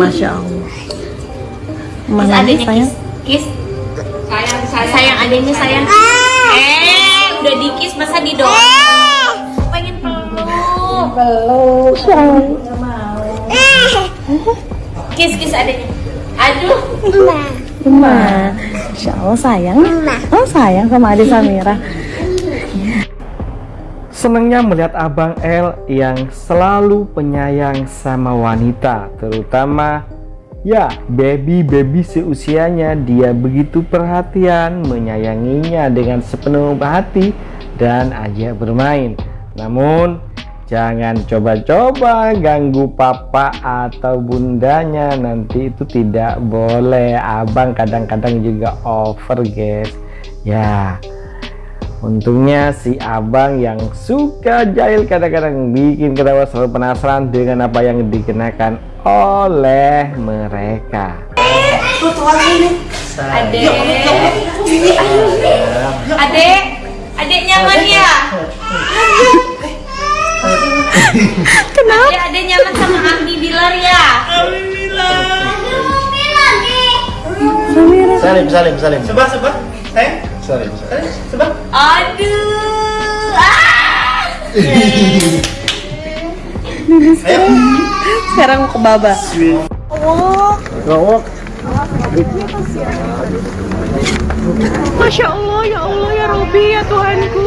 Masya Allah. Mana adanya sayang? kiss. Kiss. Sayang, sayang. Sayang adanya sayang. Eh, udah di kiss masa didorong. Pengen peluk. Peluk. Sayang. Kiss kiss adanya. Aduh. Mama. Insya Allah sayang. Oh sayang sama adik Samira. Senangnya melihat Abang L yang selalu penyayang sama wanita, terutama ya baby-baby seusianya. Dia begitu perhatian, menyayanginya dengan sepenuh hati dan ajak bermain. Namun jangan coba-coba ganggu papa atau bundanya, nanti itu tidak boleh. Abang kadang-kadang juga over, guys. Ya, Untungnya si abang yang suka jahil kadang-kadang bikin ketawa selalu penasaran dengan apa yang dikenakan oleh mereka. Adek. Adek. Adek nyaman ya? Kenapa? Adek, adek nyaman sama Abi Bilar ya? Salim, salim, salim. Sebab, sebab. Sayang. Salim, salim. Aduh. Ah. Sekarang mau ke Baba. Gawak. Masya Allah, ya Allah, ya Robi, ya Tuhanku.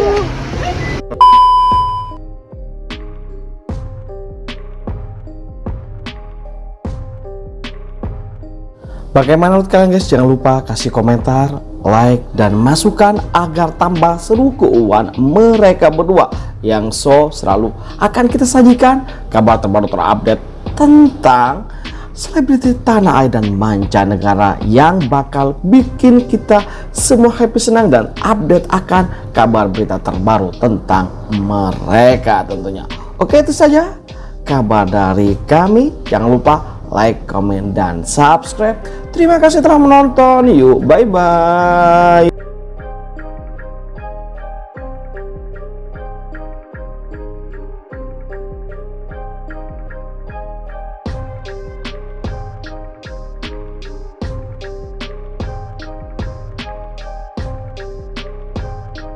Bagaimana menurut kalian guys? Jangan lupa kasih komentar, like, dan masukan agar tambah seru keuangan mereka berdua yang so selalu akan kita sajikan kabar terbaru terupdate tentang selebriti tanah air dan mancanegara yang bakal bikin kita semua happy senang dan update akan kabar berita terbaru tentang mereka tentunya. Oke itu saja kabar dari kami. Jangan lupa like, comment, dan subscribe. Terima kasih telah menonton. Yuk, bye-bye.